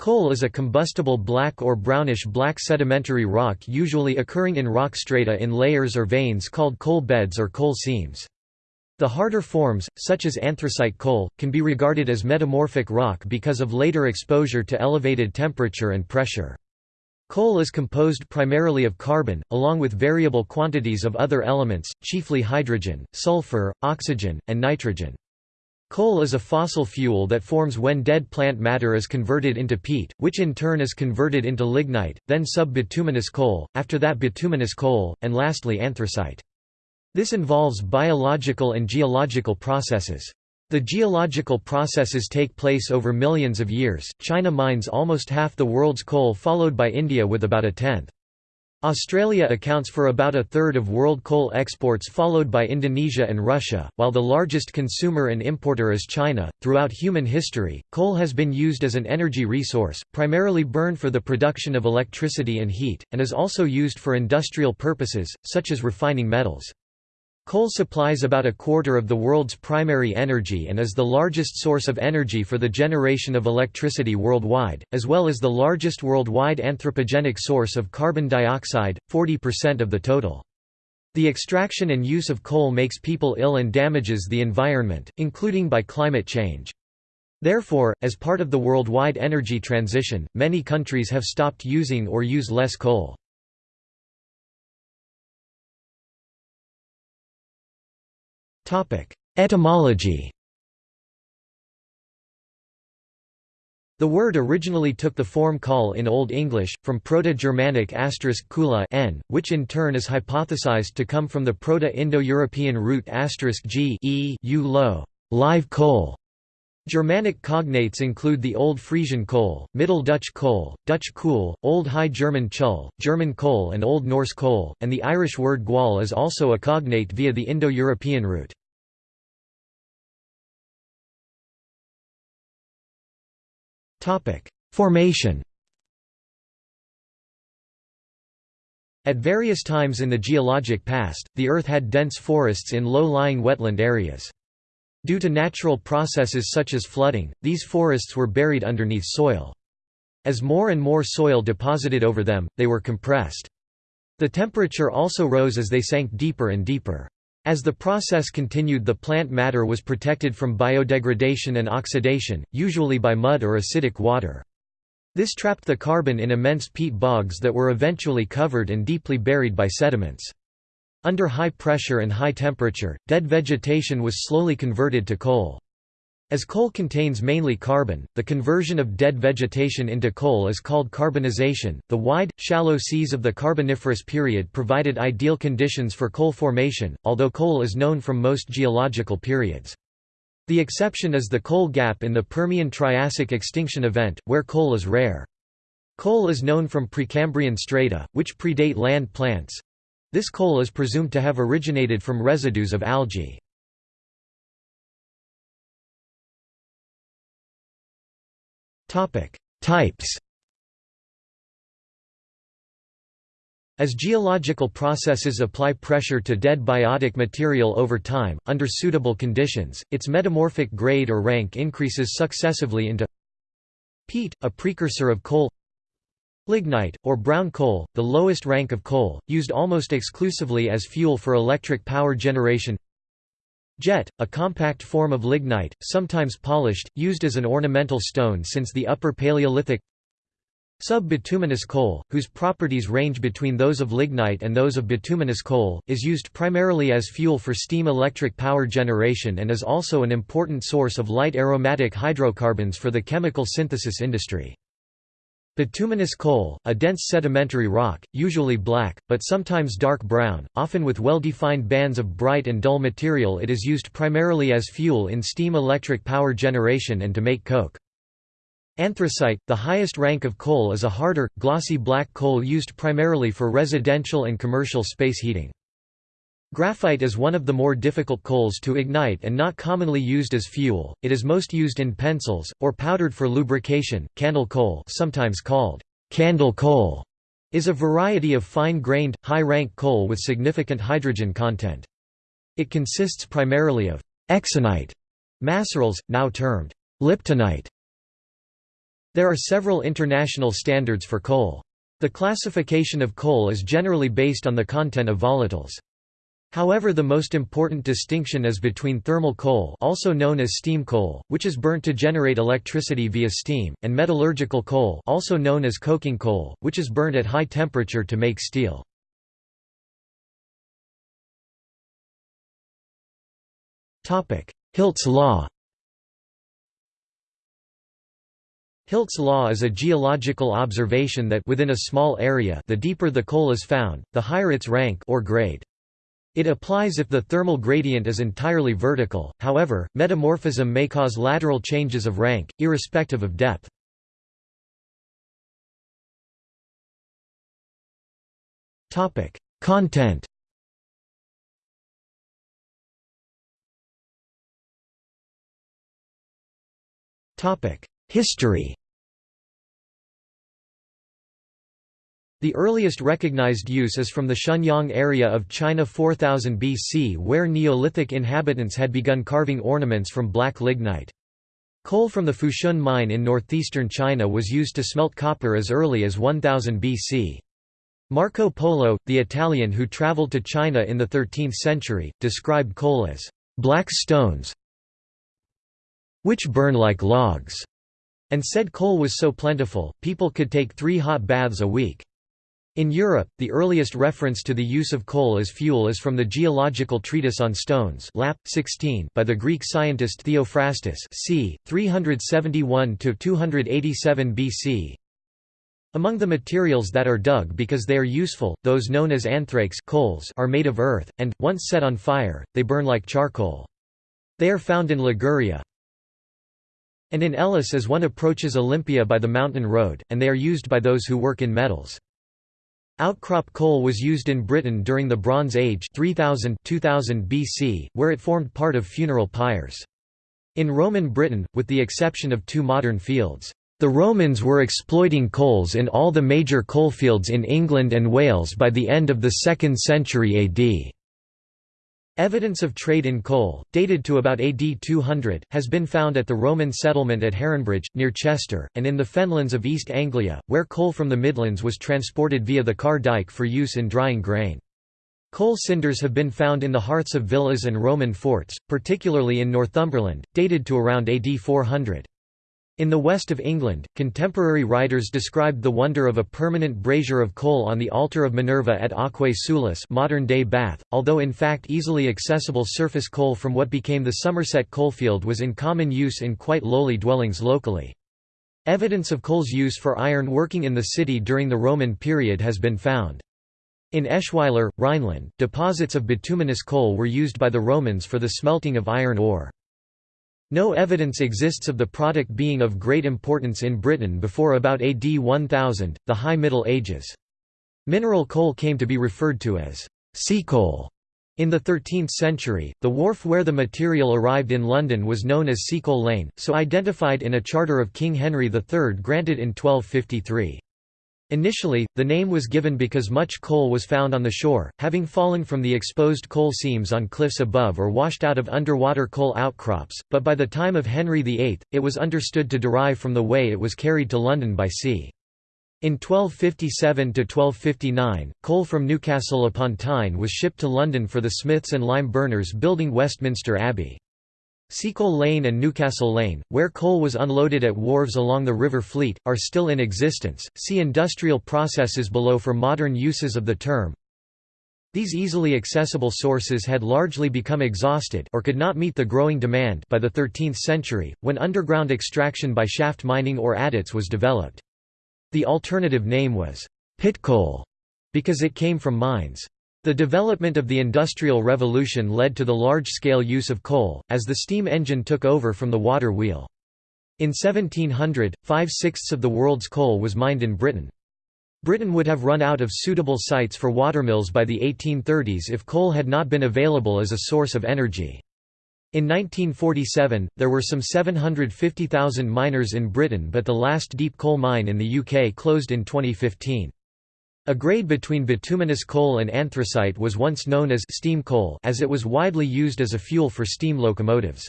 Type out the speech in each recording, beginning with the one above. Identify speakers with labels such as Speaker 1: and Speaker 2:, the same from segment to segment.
Speaker 1: Coal is a combustible black or brownish-black sedimentary rock usually occurring in rock strata in layers or veins called coal beds or coal seams. The harder forms, such as anthracite coal, can be regarded as metamorphic rock because of later exposure to elevated temperature and pressure. Coal is composed primarily of carbon, along with variable quantities of other elements, chiefly hydrogen, sulfur, oxygen, and nitrogen. Coal is a fossil fuel that forms when dead plant matter is converted into peat, which in turn is converted into lignite, then sub-bituminous coal, after that bituminous coal, and lastly anthracite. This involves biological and geological processes. The geological processes take place over millions of years. China mines almost half the world's coal followed by India with about a tenth. Australia accounts for about a third of world coal exports, followed by Indonesia and Russia, while the largest consumer and importer is China. Throughout human history, coal has been used as an energy resource, primarily burned for the production of electricity and heat, and is also used for industrial purposes, such as refining metals. Coal supplies about a quarter of the world's primary energy and is the largest source of energy for the generation of electricity worldwide, as well as the largest worldwide anthropogenic source of carbon dioxide, 40% of the total. The extraction and use of coal makes people ill and damages the environment, including by climate change. Therefore, as part of the worldwide energy transition, many countries have stopped using or use less coal. Etymology The word originally took the form call in Old English, from Proto-Germanic asterisk kula n, which in turn is hypothesized to come from the Proto-Indo-European root g e u lo, live coal. Germanic cognates include the Old Frisian coal, Middle Dutch coal, Dutch kool, Old High German chull, German coal and Old Norse coal, and the Irish word gwal is also a cognate via the Indo-European route. Formation At various times in the geologic past, the Earth had dense forests in low-lying wetland areas. Due to natural processes such as flooding, these forests were buried underneath soil. As more and more soil deposited over them, they were compressed. The temperature also rose as they sank deeper and deeper. As the process continued the plant matter was protected from biodegradation and oxidation, usually by mud or acidic water. This trapped the carbon in immense peat bogs that were eventually covered and deeply buried by sediments. Under high pressure and high temperature, dead vegetation was slowly converted to coal. As coal contains mainly carbon, the conversion of dead vegetation into coal is called carbonization. The wide, shallow seas of the Carboniferous period provided ideal conditions for coal formation, although coal is known from most geological periods. The exception is the coal gap in the Permian-Triassic extinction event, where coal is rare. Coal is known from Precambrian strata, which predate land plants. This coal is presumed to have originated from residues of algae. Types. As geological processes apply pressure to dead biotic material over time, under suitable conditions, its metamorphic grade or rank increases successively into peat, a precursor of coal lignite, or brown coal, the lowest rank of coal, used almost exclusively as fuel for electric power generation Jet, a compact form of lignite, sometimes polished, used as an ornamental stone since the Upper Paleolithic Sub-bituminous coal, whose properties range between those of lignite and those of bituminous coal, is used primarily as fuel for steam electric power generation and is also an important source of light aromatic hydrocarbons for the chemical synthesis industry. Bituminous coal, a dense sedimentary rock, usually black, but sometimes dark brown, often with well-defined bands of bright and dull material it is used primarily as fuel in steam electric power generation and to make coke. Anthracite, the highest rank of coal is a harder, glossy black coal used primarily for residential and commercial space heating. Graphite is one of the more difficult coals to ignite and not commonly used as fuel. It is most used in pencils or powdered for lubrication. Cannel coal, sometimes called candle coal, is a variety of fine-grained, high-rank coal with significant hydrogen content. It consists primarily of exinite macerals, now termed liptinite, There are several international standards for coal. The classification of coal is generally based on the content of volatiles. However the most important distinction is between thermal coal also known as steam coal, which is burnt to generate electricity via steam, and metallurgical coal also known as coking coal, which is burnt at high temperature to make steel. Hilt's law Hilt's law is a geological observation that within a small area the deeper the coal is found, the higher its rank or grade. It applies if the thermal gradient is entirely vertical, however, metamorphism may cause lateral changes of rank, irrespective of depth. Content History The earliest recognized use is from the Shenyang area of China 4000 BC where Neolithic inhabitants had begun carving ornaments from black lignite. Coal from the Fushun mine in northeastern China was used to smelt copper as early as 1000 BC. Marco Polo, the Italian who traveled to China in the 13th century, described coal as black stones which burn like logs, and said coal was so plentiful, people could take three hot baths a week. In Europe, the earliest reference to the use of coal as fuel is from the Geological Treatise on Stones Lap. 16 by the Greek scientist Theophrastus c. 371–287 BC. Among the materials that are dug because they are useful, those known as anthrakes coals are made of earth, and, once set on fire, they burn like charcoal. They are found in Liguria, and in Elis as one approaches Olympia by the mountain road, and they are used by those who work in metals. Outcrop coal was used in Britain during the Bronze Age 3000 2000 BC, where it formed part of funeral pyres. In Roman Britain, with the exception of two modern fields, the Romans were exploiting coals in all the major coalfields in England and Wales by the end of the 2nd century AD. Evidence of trade in coal, dated to about AD 200, has been found at the Roman settlement at Heronbridge, near Chester, and in the fenlands of East Anglia, where coal from the Midlands was transported via the Carr Dyke for use in drying grain. Coal cinders have been found in the hearths of villas and Roman forts, particularly in Northumberland, dated to around AD 400. In the west of England, contemporary writers described the wonder of a permanent brazier of coal on the altar of Minerva at Aquae Sulis modern-day Bath, although in fact easily accessible surface coal from what became the Somerset coalfield was in common use in quite lowly dwellings locally. Evidence of coal's use for iron working in the city during the Roman period has been found. In Eschweiler, Rhineland, deposits of bituminous coal were used by the Romans for the smelting of iron ore. No evidence exists of the product being of great importance in Britain before about AD 1000, the High Middle Ages. Mineral coal came to be referred to as sea coal. In the 13th century, the wharf where the material arrived in London was known as Seacoal Lane, so identified in a charter of King Henry III granted in 1253. Initially, the name was given because much coal was found on the shore, having fallen from the exposed coal seams on cliffs above or washed out of underwater coal outcrops, but by the time of Henry VIII, it was understood to derive from the way it was carried to London by sea. In 1257–1259, coal from Newcastle upon Tyne was shipped to London for the smiths and lime burners building Westminster Abbey. Seacoal Lane and Newcastle Lane, where coal was unloaded at wharves along the River Fleet, are still in existence. See industrial processes below for modern uses of the term. These easily accessible sources had largely become exhausted or could not meet the growing demand by the 13th century, when underground extraction by shaft mining or adits was developed. The alternative name was pit coal because it came from mines. The development of the Industrial Revolution led to the large-scale use of coal, as the steam engine took over from the water wheel. In 1700, five-sixths of the world's coal was mined in Britain. Britain would have run out of suitable sites for watermills by the 1830s if coal had not been available as a source of energy. In 1947, there were some 750,000 miners in Britain but the last deep coal mine in the UK closed in 2015. A grade between bituminous coal and anthracite was once known as steam coal as it was widely used as a fuel for steam locomotives.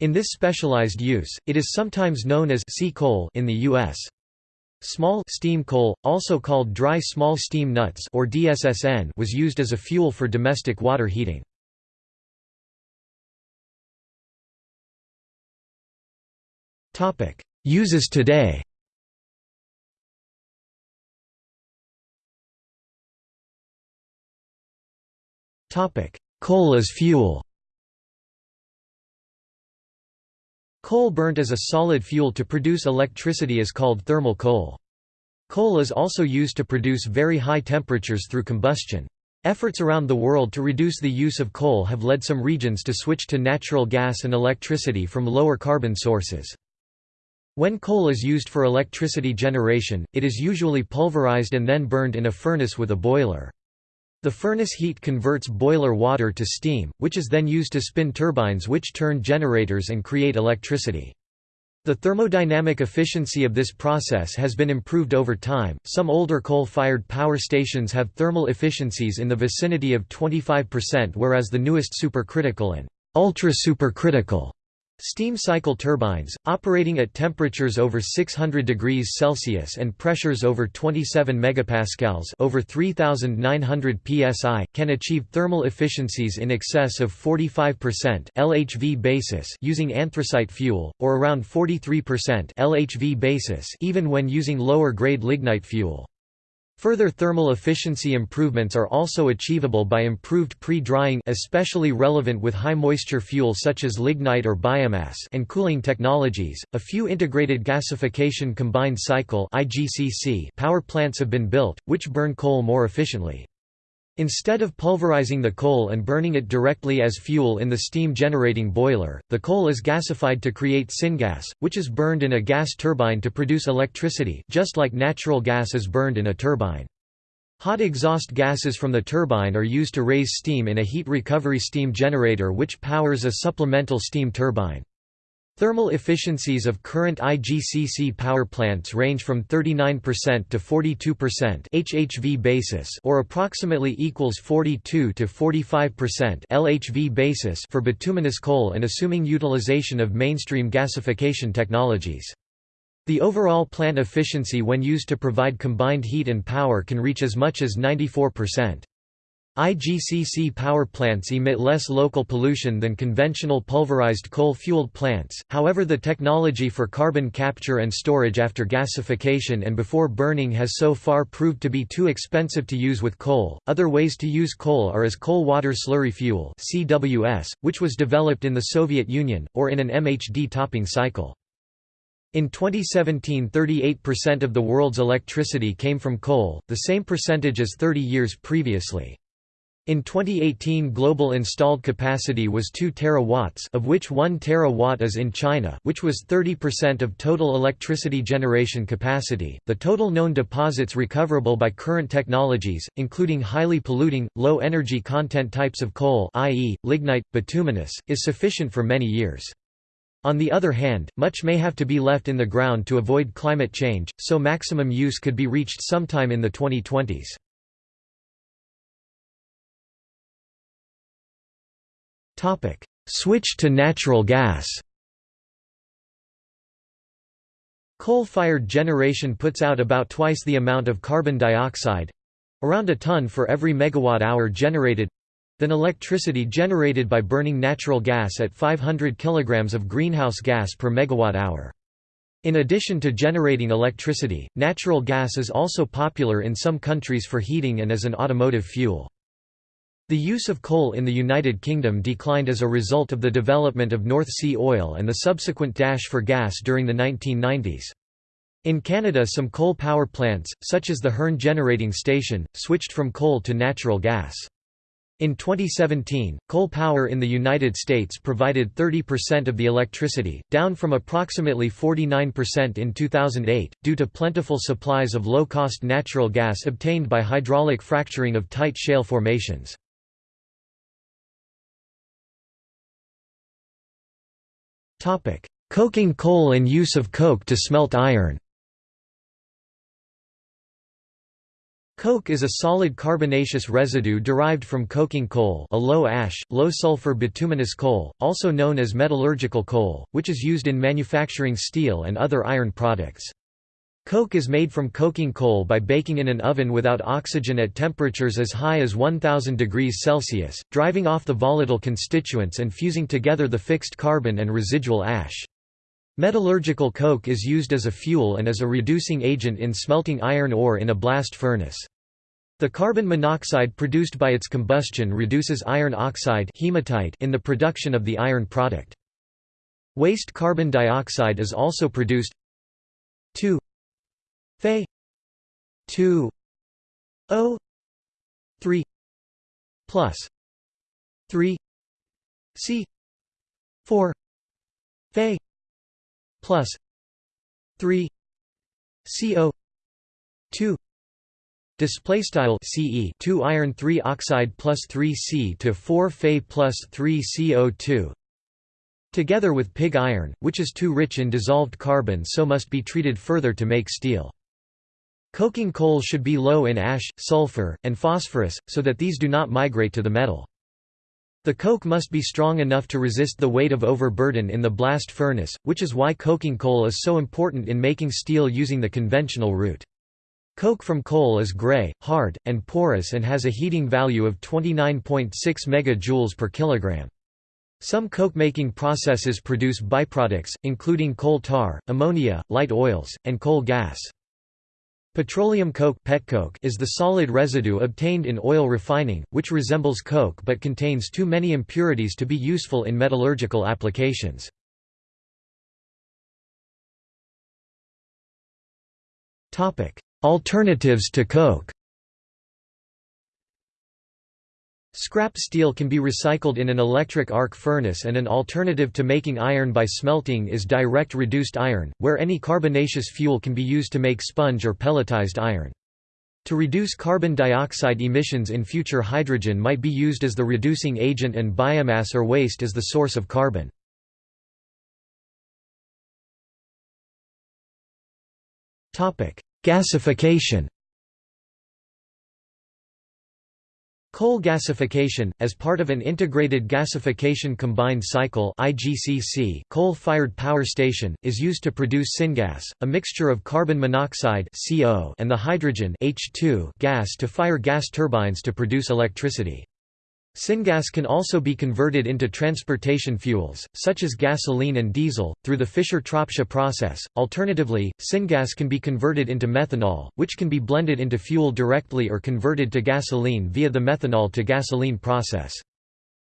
Speaker 1: In this specialized use, it is sometimes known as sea coal in the U.S. Small steam coal, also called dry small steam nuts or DSSN, was used as a fuel for domestic water heating. Topic: Uses today. Coal as fuel. Coal burnt as a solid fuel to produce electricity is called thermal coal. Coal is also used to produce very high temperatures through combustion. Efforts around the world to reduce the use of coal have led some regions to switch to natural gas and electricity from lower carbon sources. When coal is used for electricity generation, it is usually pulverized and then burned in a furnace with a boiler. The furnace heat converts boiler water to steam, which is then used to spin turbines which turn generators and create electricity. The thermodynamic efficiency of this process has been improved over time. Some older coal fired power stations have thermal efficiencies in the vicinity of 25%, whereas the newest supercritical and ultra supercritical Steam cycle turbines, operating at temperatures over 600 degrees Celsius and pressures over 27 megapascals over 3900 psi, can achieve thermal efficiencies in excess of 45% LHV basis using anthracite fuel, or around 43% LHV basis even when using lower-grade lignite fuel. Further thermal efficiency improvements are also achievable by improved pre-drying especially relevant with high moisture fuel such as lignite or biomass and cooling technologies. A few integrated gasification combined cycle (IGCC) power plants have been built which burn coal more efficiently. Instead of pulverizing the coal and burning it directly as fuel in the steam-generating boiler, the coal is gasified to create syngas, which is burned in a gas turbine to produce electricity just like natural gas is burned in a turbine. Hot exhaust gases from the turbine are used to raise steam in a heat recovery steam generator which powers a supplemental steam turbine. Thermal efficiencies of current IGCC power plants range from 39% to 42% HHV basis or approximately equals 42 to 45% LHV basis for bituminous coal and assuming utilization of mainstream gasification technologies. The overall plant efficiency when used to provide combined heat and power can reach as much as 94%. IGCC power plants emit less local pollution than conventional pulverized coal-fueled plants, however the technology for carbon capture and storage after gasification and before burning has so far proved to be too expensive to use with coal. Other ways to use coal are as coal water slurry fuel (CWS), which was developed in the Soviet Union, or in an MHD topping cycle. In 2017 38% of the world's electricity came from coal, the same percentage as 30 years previously. In 2018 global installed capacity was 2 terawatts of which 1 terawatt is in China which was 30% of total electricity generation capacity. The total known deposits recoverable by current technologies, including highly polluting, low energy content types of coal i.e., lignite, bituminous, is sufficient for many years. On the other hand, much may have to be left in the ground to avoid climate change, so maximum use could be reached sometime in the 2020s. Topic: Switch to natural gas. Coal-fired generation puts out about twice the amount of carbon dioxide, around a ton for every megawatt hour generated, than electricity generated by burning natural gas at 500 kg of greenhouse gas per megawatt hour. In addition to generating electricity, natural gas is also popular in some countries for heating and as an automotive fuel. The use of coal in the United Kingdom declined as a result of the development of North Sea oil and the subsequent dash for gas during the 1990s. In Canada some coal power plants, such as the Hearn Generating Station, switched from coal to natural gas. In 2017, coal power in the United States provided 30% of the electricity, down from approximately 49% in 2008, due to plentiful supplies of low-cost natural gas obtained by hydraulic fracturing of tight shale formations. Coking coal and use of coke to smelt iron Coke is a solid carbonaceous residue derived from coking coal a low-ash, low-sulfur bituminous coal, also known as metallurgical coal, which is used in manufacturing steel and other iron products. Coke is made from coking coal by baking in an oven without oxygen at temperatures as high as 1000 degrees Celsius, driving off the volatile constituents and fusing together the fixed carbon and residual ash. Metallurgical coke is used as a fuel and as a reducing agent in smelting iron ore in a blast furnace. The carbon monoxide produced by its combustion reduces iron oxide hematite in the production of the iron product. Waste carbon dioxide is also produced 2 Fe 2 O. 3 plus. 3 C. 4 Fe plus. 3 CO 2 Display style CE 2 iron 3 oxide plus 3 C to 4 Fe plus 3 CO2 Together with pig iron, which is too rich in dissolved carbon so must be treated further to make steel. Coking coal should be low in ash, sulfur, and phosphorus, so that these do not migrate to the metal. The coke must be strong enough to resist the weight of overburden in the blast furnace, which is why coking coal is so important in making steel using the conventional route. Coke from coal is gray, hard, and porous and has a heating value of 29.6 MJ per kilogram. Some coke-making processes produce byproducts, including coal tar, ammonia, light oils, and coal gas. Petroleum coke is the solid residue obtained in oil refining, which resembles coke but contains too many impurities to be useful in metallurgical applications. Alternatives to coke Scrap steel can be recycled in an electric arc furnace and an alternative to making iron by smelting is direct reduced iron, where any carbonaceous fuel can be used to make sponge or pelletized iron. To reduce carbon dioxide emissions in future hydrogen might be used as the reducing agent and biomass or waste as the source of carbon. Gasification Coal gasification, as part of an integrated gasification combined cycle coal-fired power station, is used to produce syngas, a mixture of carbon monoxide and the hydrogen gas to fire gas turbines to produce electricity. Syngas can also be converted into transportation fuels, such as gasoline and diesel, through the Fischer-Tropsch process. Alternatively, syngas can be converted into methanol, which can be blended into fuel directly or converted to gasoline via the methanol to gasoline process.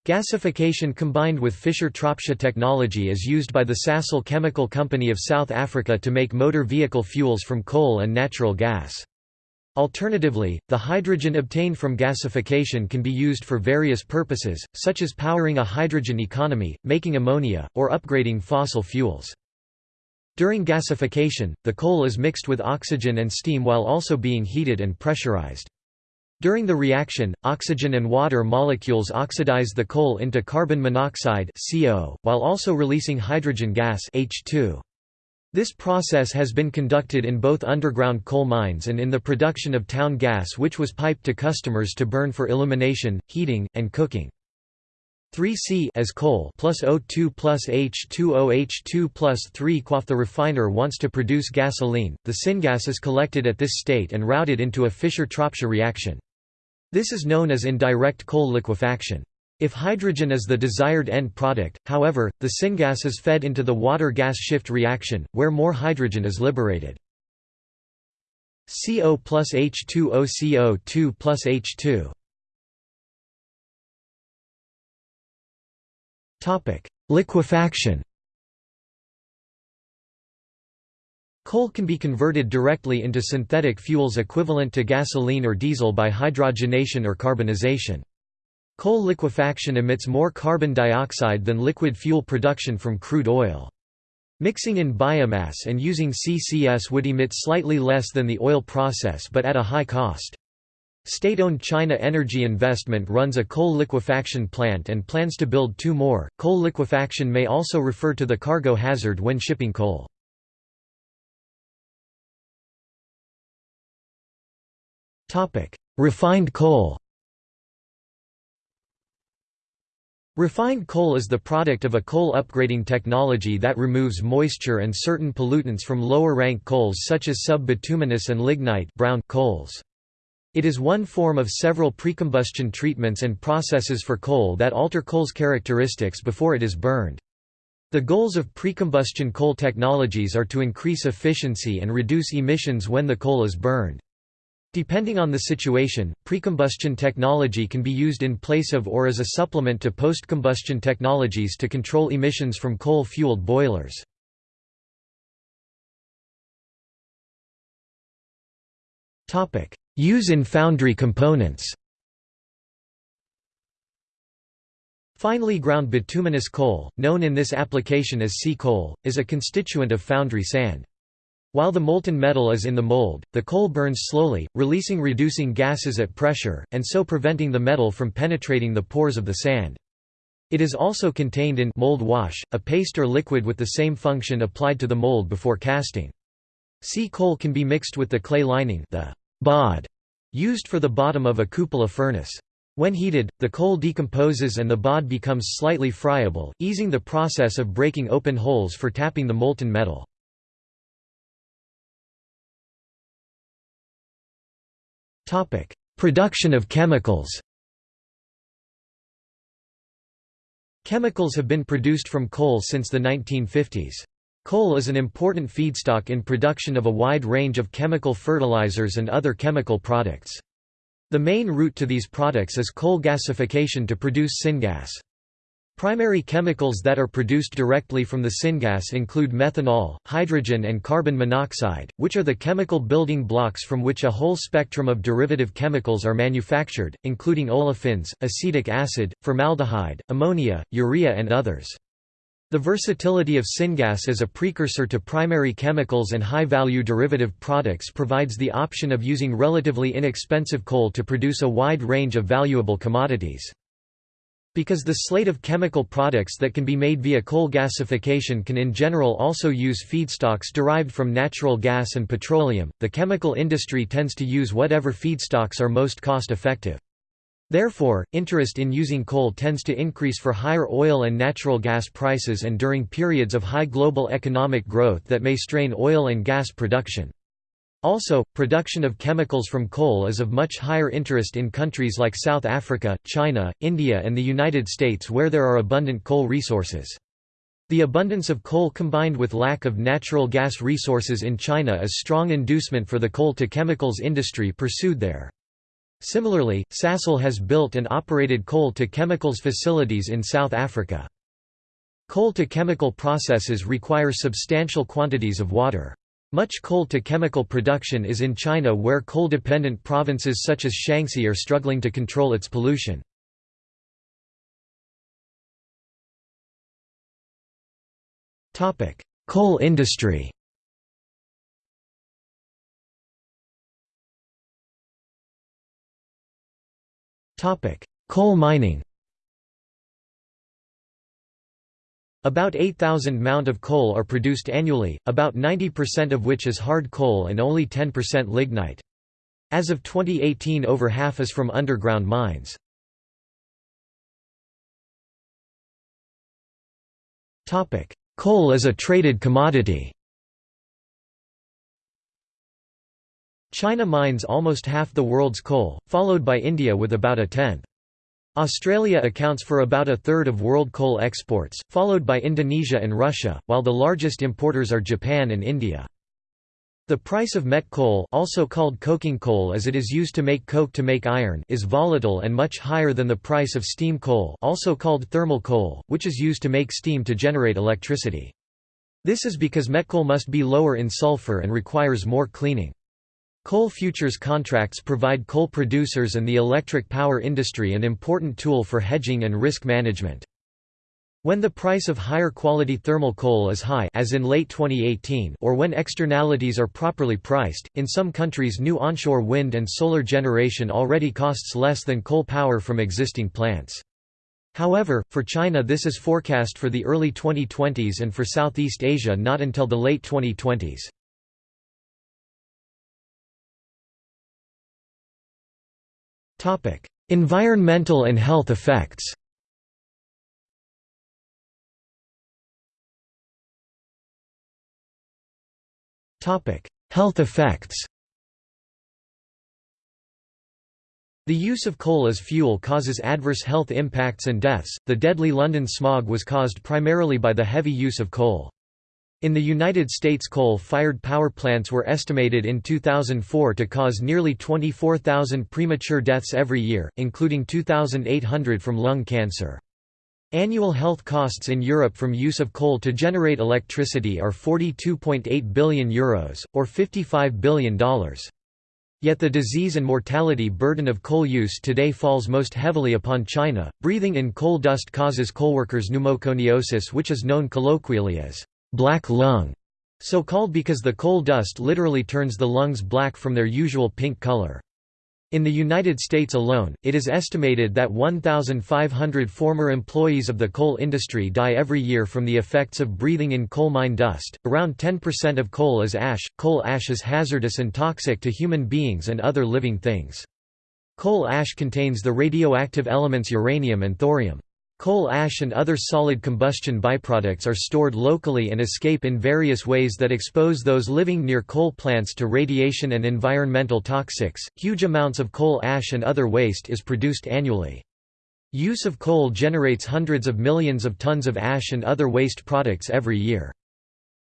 Speaker 1: Gasification combined with Fischer-Tropsch technology is used by the Sasol Chemical Company of South Africa to make motor vehicle fuels from coal and natural gas. Alternatively, the hydrogen obtained from gasification can be used for various purposes, such as powering a hydrogen economy, making ammonia, or upgrading fossil fuels. During gasification, the coal is mixed with oxygen and steam while also being heated and pressurized. During the reaction, oxygen and water molecules oxidize the coal into carbon monoxide CO, while also releasing hydrogen gas H2. This process has been conducted in both underground coal mines and in the production of town gas which was piped to customers to burn for illumination, heating, and cooking. 3C as coal plus O2 plus H2O H2 plus 3 quaff the refiner wants to produce gasoline, the syngas is collected at this state and routed into a Fischer-Tropsch reaction. This is known as indirect coal liquefaction. If hydrogen is the desired end product, however, the syngas is fed into the water-gas shift reaction, where more hydrogen is liberated. CO plus H2O CO2 plus H2 Liquefaction Coal can be converted directly into synthetic fuels equivalent to gasoline or diesel by hydrogenation or carbonization. Coal liquefaction emits more carbon dioxide than liquid fuel production from crude oil. Mixing in biomass and using CCS would emit slightly less than the oil process but at a high cost. State-owned China Energy Investment runs a coal liquefaction plant and plans to build two more. Coal liquefaction may also refer to the cargo hazard when shipping coal. Topic: Refined coal Refined coal is the product of a coal upgrading technology that removes moisture and certain pollutants from lower-rank coals such as sub-bituminous and lignite brown coals. It is one form of several precombustion treatments and processes for coal that alter coal's characteristics before it is burned. The goals of precombustion coal technologies are to increase efficiency and reduce emissions when the coal is burned. Depending on the situation, precombustion technology can be used in place of or as a supplement to post-combustion technologies to control emissions from coal-fueled boilers. Use in foundry components Finely ground bituminous coal, known in this application as sea coal, is a constituent of foundry sand. While the molten metal is in the mold, the coal burns slowly, releasing reducing gases at pressure, and so preventing the metal from penetrating the pores of the sand. It is also contained in mold wash, a paste or liquid with the same function applied to the mold before casting. Sea coal can be mixed with the clay lining the bod used for the bottom of a cupola furnace. When heated, the coal decomposes and the bod becomes slightly friable, easing the process of breaking open holes for tapping the molten metal. Topic: Production of chemicals. Chemicals have been produced from coal since the 1950s. Coal is an important feedstock in production of a wide range of chemical fertilizers and other chemical products. The main route to these products is coal gasification to produce syngas. Primary chemicals that are produced directly from the syngas include methanol, hydrogen and carbon monoxide, which are the chemical building blocks from which a whole spectrum of derivative chemicals are manufactured, including olefins, acetic acid, formaldehyde, ammonia, urea and others. The versatility of syngas as a precursor to primary chemicals and high-value derivative products provides the option of using relatively inexpensive coal to produce a wide range of valuable commodities. Because the slate of chemical products that can be made via coal gasification can in general also use feedstocks derived from natural gas and petroleum, the chemical industry tends to use whatever feedstocks are most cost-effective. Therefore, interest in using coal tends to increase for higher oil and natural gas prices and during periods of high global economic growth that may strain oil and gas production. Also, production of chemicals from coal is of much higher interest in countries like South Africa, China, India and the United States where there are abundant coal resources. The abundance of coal combined with lack of natural gas resources in China is strong inducement for the coal-to-chemicals industry pursued there. Similarly, Sasol has built and operated coal-to-chemicals facilities in South Africa. Coal-to-chemical processes require substantial quantities of water. Much coal-to-chemical production is in China where coal-dependent provinces such as Shaanxi are struggling to control its pollution. Coal industry Coal mining About 8,000 mount of coal are produced annually, about 90% of which is hard coal and only 10% lignite. As of 2018 over half is from underground mines. Coal is a traded commodity China mines almost half the world's coal, followed by India with about a tenth. Australia accounts for about a third of world coal exports, followed by Indonesia and Russia, while the largest importers are Japan and India. The price of met coal also called coking coal as it is used to make coke to make iron is volatile and much higher than the price of steam coal also called thermal coal, which is used to make steam to generate electricity. This is because met coal must be lower in sulfur and requires more cleaning. Coal futures contracts provide coal producers and the electric power industry an important tool for hedging and risk management. When the price of higher quality thermal coal is high as in late 2018 or when externalities are properly priced, in some countries new onshore wind and solar generation already costs less than coal power from existing plants. However, for China this is forecast for the early 2020s and for Southeast Asia not until the late 2020s. Environmental and health effects Health effects The use of coal as fuel causes adverse health impacts and deaths. The deadly London smog was caused primarily by the heavy use of coal. In the United States coal-fired power plants were estimated in 2004 to cause nearly 24,000 premature deaths every year, including 2,800 from lung cancer. Annual health costs in Europe from use of coal to generate electricity are €42.8 billion, Euros, or $55 billion. Yet the disease and mortality burden of coal use today falls most heavily upon China. Breathing in coal dust causes coalworkers pneumoconiosis, which is known colloquially as black lung, so called because the coal dust literally turns the lungs black from their usual pink color. In the United States alone, it is estimated that 1,500 former employees of the coal industry die every year from the effects of breathing in coal mine dust. Around 10% of coal is ash. Coal ash is hazardous and toxic to human beings and other living things. Coal ash contains the radioactive elements uranium and thorium. Coal ash and other solid combustion byproducts are stored locally and escape in various ways that expose those living near coal plants to radiation and environmental toxics. Huge amounts of coal ash and other waste is produced annually. Use of coal generates hundreds of millions of tons of ash and other waste products every year.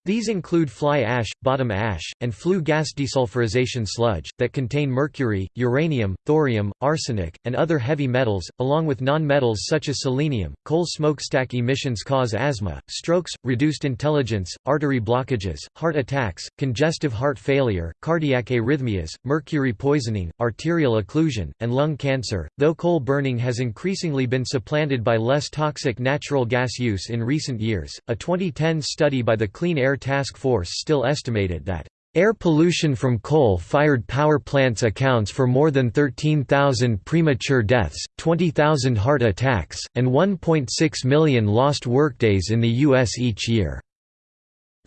Speaker 1: These include fly ash, bottom ash, and flue gas desulfurization sludge, that contain mercury, uranium, thorium, arsenic, and other heavy metals, along with non-metals such as selenium. Coal smokestack emissions cause asthma, strokes, reduced intelligence, artery blockages, heart attacks, congestive heart failure, cardiac arrhythmias, mercury poisoning, arterial occlusion, and lung cancer. Though coal burning has increasingly been supplanted by less toxic natural gas use in recent years, a 2010 study by the Clean Air Task Force still estimated that Air pollution from coal-fired power plants accounts for more than 13,000 premature deaths, 20,000 heart attacks, and 1.6 million lost workdays in the U.S. each year.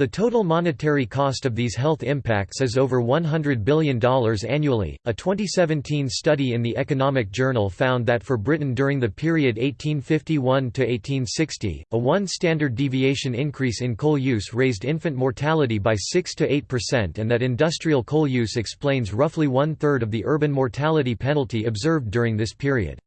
Speaker 1: The total monetary cost of these health impacts is over $100 billion annually. A 2017 study in the Economic Journal found that for Britain during the period 1851 to 1860, a 1 standard deviation increase in coal use raised infant mortality by 6 to 8% and that industrial coal use explains roughly one third of the urban mortality penalty observed during this period.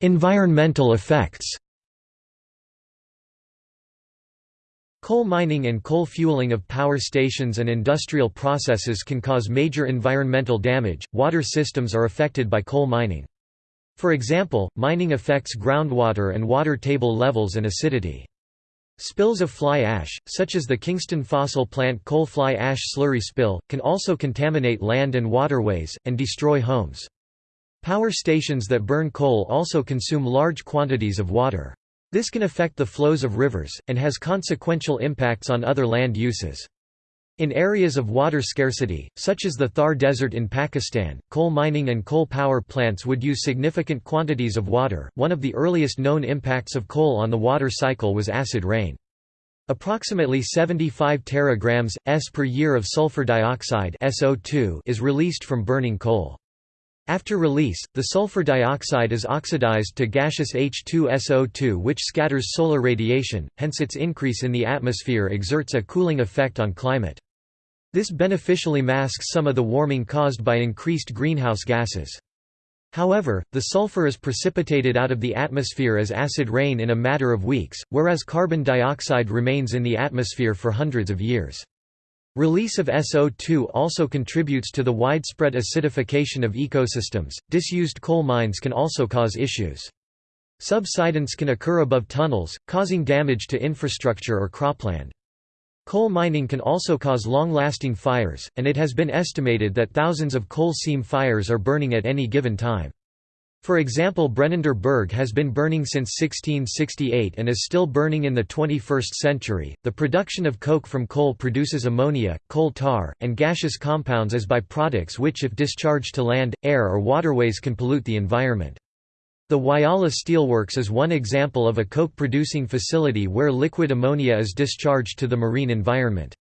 Speaker 1: Environmental effects Coal mining and coal fueling of power stations and industrial processes can cause major environmental damage. Water systems are affected by coal mining. For example, mining affects groundwater and water table levels and acidity. Spills of fly ash, such as the Kingston fossil plant coal fly ash slurry spill, can also contaminate land and waterways, and destroy homes. Power stations that burn coal also consume large quantities of water. This can affect the flows of rivers, and has consequential impacts on other land uses. In areas of water scarcity, such as the Thar Desert in Pakistan, coal mining and coal power plants would use significant quantities of water. One of the earliest known impacts of coal on the water cycle was acid rain. Approximately 75 teragrams s per year of sulfur dioxide (SO2) is released from burning coal. After release, the sulfur dioxide is oxidized to gaseous H2SO2 which scatters solar radiation, hence its increase in the atmosphere exerts a cooling effect on climate. This beneficially masks some of the warming caused by increased greenhouse gases. However, the sulfur is precipitated out of the atmosphere as acid rain in a matter of weeks, whereas carbon dioxide remains in the atmosphere for hundreds of years. Release of SO2 also contributes to the widespread acidification of ecosystems. Disused coal mines can also cause issues. Subsidence can occur above tunnels, causing damage to infrastructure or cropland. Coal mining can also cause long-lasting fires, and it has been estimated that thousands of coal seam fires are burning at any given time. For example Brennender Berg has been burning since 1668 and is still burning in the 21st century. The production of coke from coal produces ammonia, coal tar, and gaseous compounds as byproducts which if discharged to land, air or waterways can pollute the environment. The Whyalla Steelworks is one example of a coke-producing facility where liquid ammonia is discharged to the marine environment.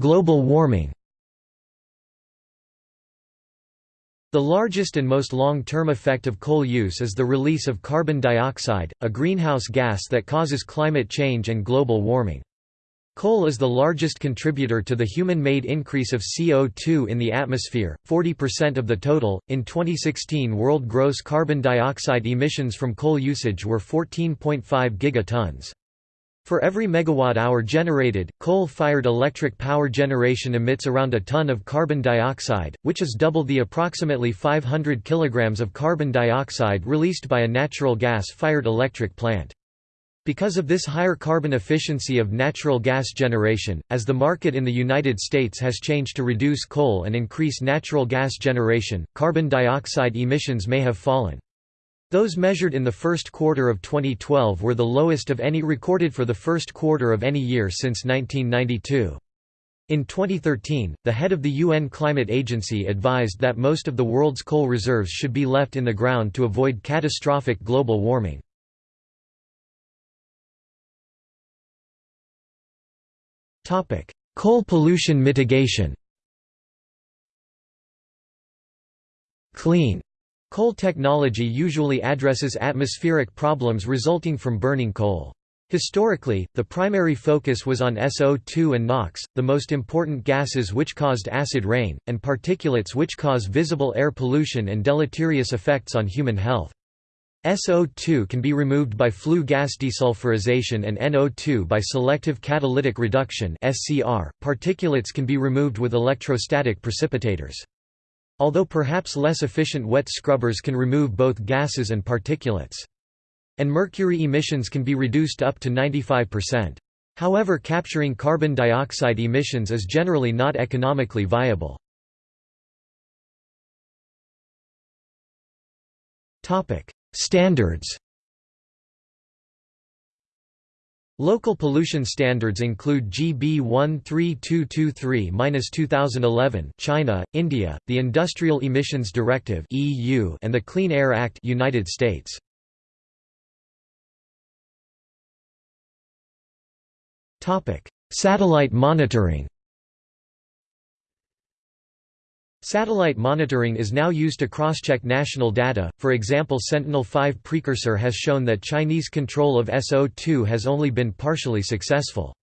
Speaker 1: Global warming The largest and most long-term effect of coal use is the release of carbon dioxide, a greenhouse gas that causes climate change and global warming. Coal is the largest contributor to the human-made increase of CO2 in the atmosphere, 40% of the total. In 2016, world gross carbon dioxide emissions from coal usage were 14.5 gigatons. For every megawatt-hour generated, coal-fired electric power generation emits around a ton of carbon dioxide, which is double the approximately 500 kilograms of carbon dioxide released by a natural gas-fired electric plant. Because of this higher carbon efficiency of natural gas generation, as the market in the United States has changed to reduce coal and increase natural gas generation, carbon dioxide emissions may have fallen. Those measured in the first quarter of 2012 were the lowest of any recorded for the first quarter of any year since 1992. In 2013, the head of the UN Climate Agency advised that most of the world's coal reserves should be left in the ground to avoid catastrophic global warming. Coal pollution mitigation Clean Coal technology usually addresses atmospheric problems resulting from burning coal. Historically, the primary focus was on SO2 and NOx, the most important gases which caused acid rain, and particulates which cause visible air pollution and deleterious effects on human health. SO2 can be removed by flue gas desulfurization and NO2 by selective catalytic reduction (SCR). Particulates can be removed with electrostatic precipitators. Although perhaps less efficient wet scrubbers can remove both gases and particulates. And mercury emissions can be reduced up to 95%. However capturing carbon dioxide emissions is generally not economically viable. Standards Local pollution standards include GB 13223-2011 China, India, the Industrial Emissions Directive (EU) and the Clean Air Act United States. Topic: Satellite monitoring. Satellite monitoring is now used to cross-check national data, for example Sentinel-5 precursor has shown that Chinese control of SO2 has only been partially successful.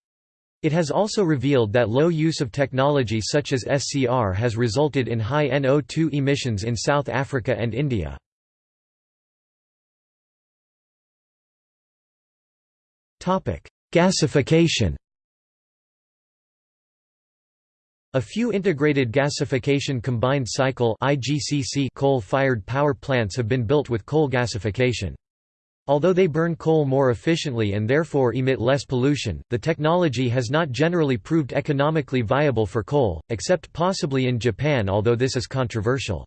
Speaker 1: It has also revealed that low use of technology such as SCR has resulted in high NO2 emissions in South Africa and India. Gasification A few integrated gasification combined cycle coal-fired power plants have been built with coal gasification. Although they burn coal more efficiently and therefore emit less pollution, the technology has not generally proved economically viable for coal, except possibly in Japan although this is controversial.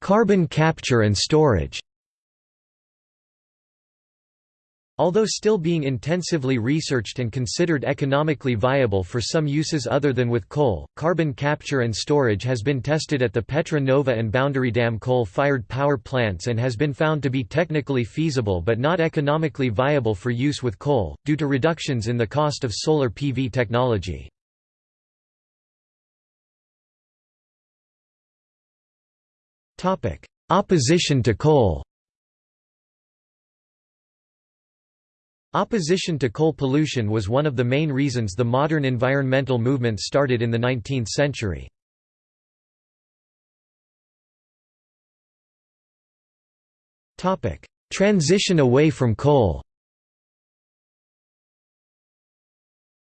Speaker 1: Carbon capture and storage Although still being intensively researched and considered economically viable for some uses other than with coal, carbon capture and storage has been tested at the Petra Nova and Boundary Dam coal-fired power plants and has been found to be technically feasible but not economically viable for use with coal, due to reductions in the cost of solar PV technology. Opposition to coal Opposition to coal pollution was one of the main reasons the modern environmental movement started in the 19th century. Transition away from coal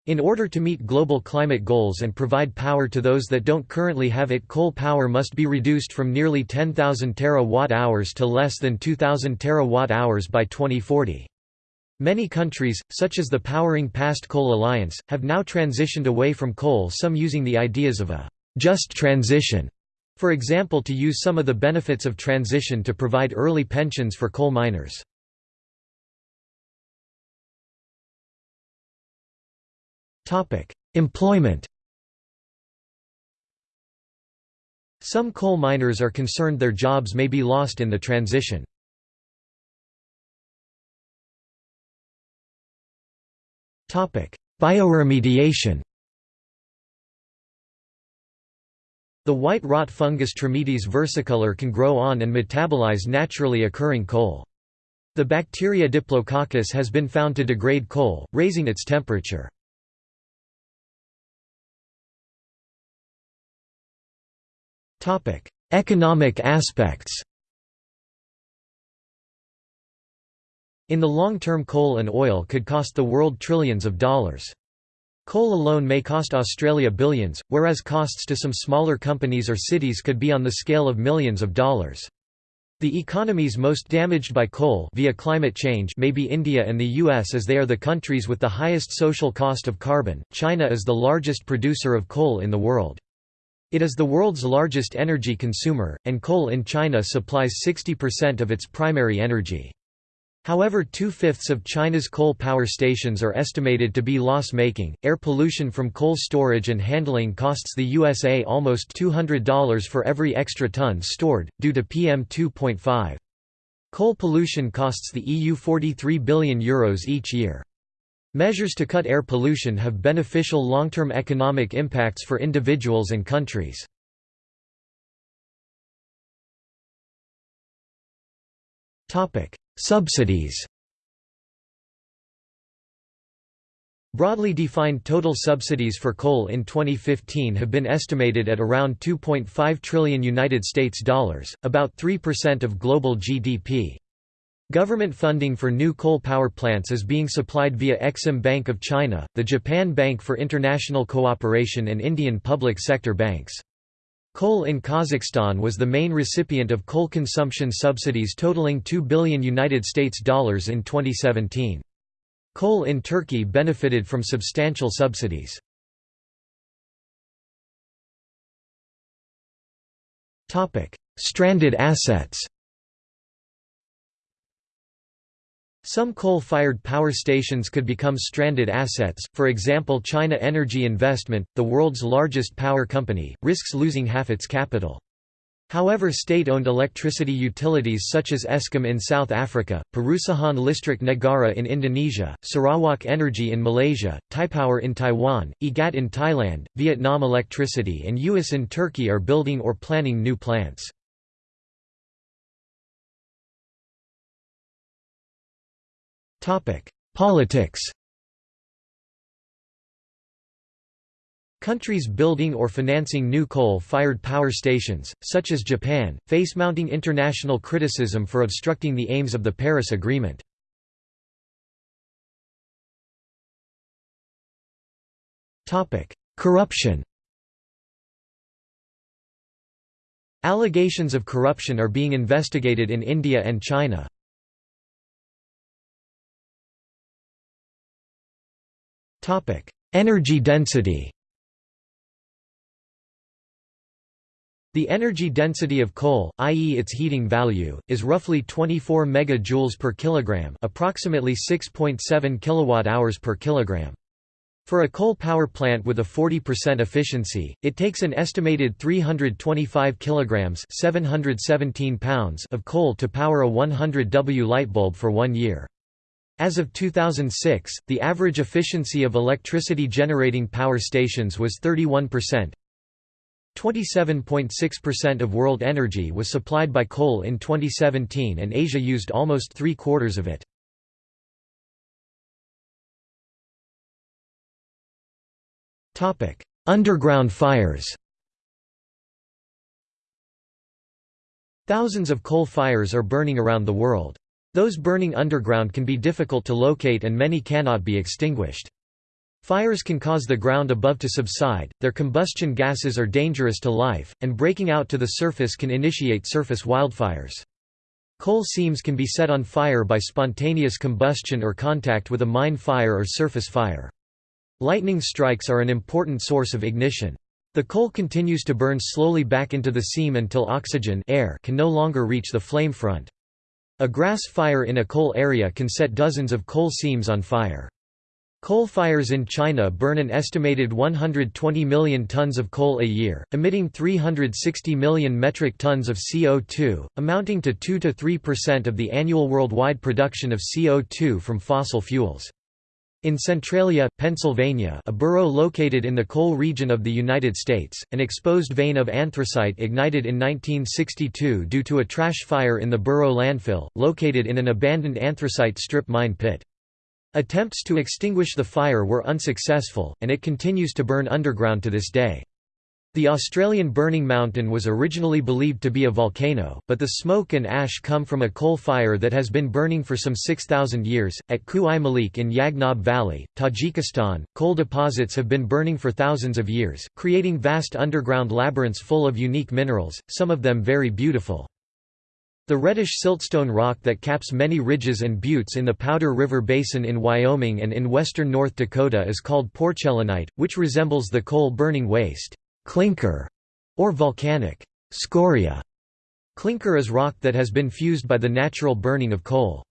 Speaker 1: In order to meet global climate goals and provide power to those that don't currently have it coal power must be reduced from nearly 10,000 terawatt-hours to less than 2,000 terawatt-hours by 2040. Many countries, such as the Powering Past Coal Alliance, have now transitioned away from coal some using the ideas of a «just transition», for example to use some of the benefits of transition to provide early pensions for coal miners. Employment Some coal miners are concerned their jobs may be lost in the transition. Bioremediation The white rot fungus Trametes versicolor can grow on and metabolize naturally occurring coal. The bacteria Diplococcus has been found to degrade coal, raising its temperature. Economic aspects In the long term coal and oil could cost the world trillions of dollars. Coal alone may cost Australia billions, whereas costs to some smaller companies or cities could be on the scale of millions of dollars. The economies most damaged by coal via climate change may be India and the US as they are the countries with the highest social cost of carbon. China is the largest producer of coal in the world. It is the world's largest energy consumer, and coal in China supplies 60% of its primary energy. However, two fifths of China's coal power stations are estimated to be loss making. Air pollution from coal storage and handling costs the USA almost $200 for every extra ton stored, due to PM 2.5. Coal pollution costs the EU €43 billion Euros each year. Measures to cut air pollution have beneficial long-term economic impacts for individuals and countries. Subsidies Broadly defined total subsidies for coal in 2015 have been estimated at around 2.5 trillion United States dollars, about 3% of global GDP. Government funding for new coal power plants is being supplied via Exim Bank of China, the Japan Bank for International Cooperation and Indian public sector banks. Coal in Kazakhstan was the main recipient of coal consumption subsidies totaling 2 billion United States dollars in 2017. Coal in Turkey benefited from substantial subsidies. Stranded assets Some coal-fired power stations could become stranded assets, for example China Energy Investment, the world's largest power company, risks losing half its capital. However state-owned electricity utilities such as Eskom in South Africa, Perusahaan Listrik Negara in Indonesia, Sarawak Energy in Malaysia, Taipower in Taiwan, EGAT in Thailand, Vietnam Electricity and US in Turkey are building or planning new plants. Politics Countries building or financing new coal-fired power stations, such as Japan, face mounting international criticism for obstructing the aims of the Paris Agreement. Corruption Allegations of corruption are being investigated in India and China. Energy density The energy density of coal, i.e. its heating value, is roughly 24 megajoules per kilogram, approximately 6.7 kilowatt-hours per kilogram. For a coal power plant with a 40% efficiency, it takes an estimated 325 kilograms, 717 pounds of coal to power a 100 W light bulb for 1 year. As of 2006, the average efficiency of electricity generating power stations was 31%. 27.6% of world energy was supplied by coal in 2017 and Asia used almost three-quarters of it. Underground fires Thousands of coal fires are burning around the world. Those burning underground can be difficult to locate and many cannot be extinguished. Fires can cause the ground above to subside, their combustion gases are dangerous to life, and breaking out to the surface can initiate surface wildfires. Coal seams can be set on fire by spontaneous combustion or contact with a mine fire or surface fire. Lightning strikes are an important source of ignition. The coal continues to burn slowly back into the seam until oxygen air can no longer reach the flame front. A grass fire in a coal area can set dozens of coal seams on fire. Coal fires in China burn an estimated 120 million tons of coal a year, emitting 360 million metric tons of CO2, amounting to 2–3% of the annual worldwide production of CO2 from fossil fuels. In Centralia, Pennsylvania a borough located in the coal region of the United States, an exposed vein of anthracite ignited in 1962 due to a trash fire in the borough landfill, located in an abandoned anthracite strip mine pit. Attempts to extinguish the fire were unsuccessful, and it continues to burn underground to this day. The Australian Burning Mountain was originally believed to be a volcano, but the smoke and ash come from a coal fire that has been burning for some 6,000 years. At Khu-i Malik in Yagnob Valley, Tajikistan, coal deposits have been burning for thousands of years, creating vast underground labyrinths full of unique minerals, some of them very beautiful. The reddish siltstone rock that caps many ridges and buttes in the Powder River Basin in Wyoming and in western North Dakota is called porcellanite, which resembles the coal-burning waste clinker, or volcanic scoria. Clinker is rock that has been fused by the natural burning of coal.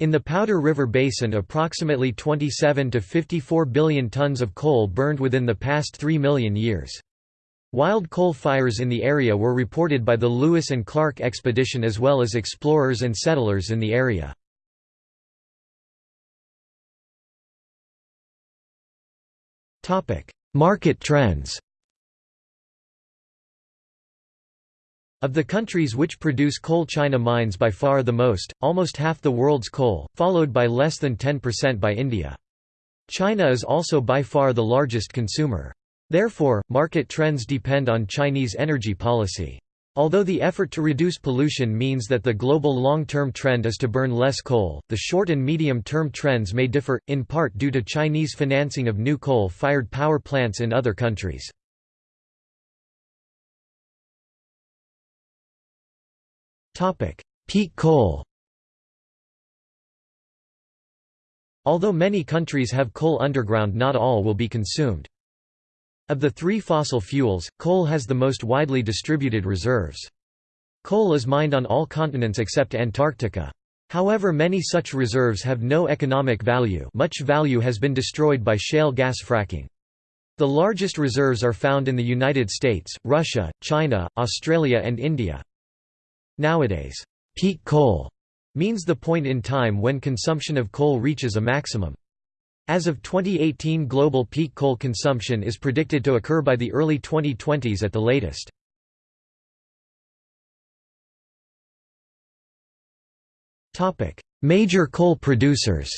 Speaker 1: In the Powder River Basin approximately 27 to 54 billion tons of coal burned within the past 3 million years. Wild coal fires in the area were reported by the Lewis and Clark expedition as well as explorers and settlers in the area. Market trends Of the countries which produce coal China mines by far the most, almost half the world's coal, followed by less than 10% by India. China is also by far the largest consumer. Therefore, market trends depend on Chinese energy policy. Although the effort to reduce pollution means that the global long-term trend is to burn less coal, the short and medium-term trends may differ, in part due to Chinese financing of new coal-fired power plants in other countries. Topic: Peak coal. Although many countries have coal underground not all will be consumed. Of the three fossil fuels, coal has the most widely distributed reserves. Coal is mined on all continents except Antarctica. However many such reserves have no economic value much value has been destroyed by shale gas fracking. The largest reserves are found in the United States, Russia, China, Australia and India. Nowadays, peak coal means the point in time when consumption of coal reaches a maximum. As of 2018 global peak coal consumption is predicted to occur by the early 2020s at the latest. Major coal producers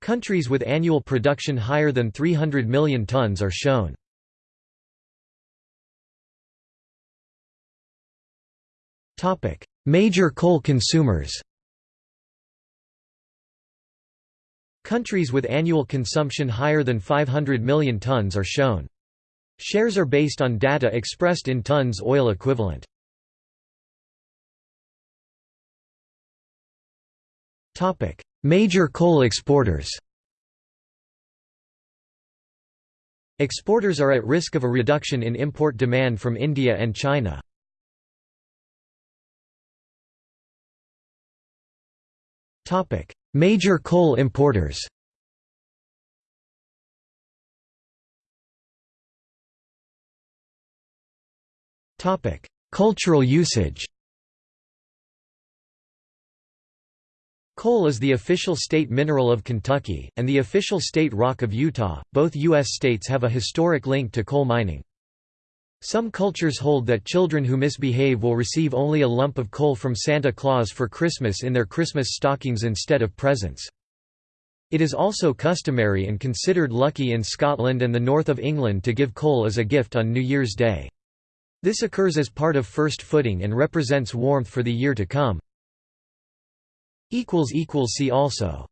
Speaker 1: Countries with annual production higher than 300 million tons are shown. Major coal consumers Countries with annual consumption higher than 500 million tons are shown. Shares are based on data expressed in tons oil equivalent. Topic: Major coal exporters Exporters are at risk of a reduction in import demand from India and China. Topic: Major coal importers. Topic: Cultural usage. Coal is the official state mineral of Kentucky, and the official state rock of Utah. Both U.S. states have a historic link to coal mining. Some cultures hold that children who misbehave will receive only a lump of coal from Santa Claus for Christmas in their Christmas stockings instead of presents. It is also customary and considered lucky in Scotland and the north of England to give coal as a gift on New Year's Day. This occurs as part of first footing and represents warmth for the year to come. See also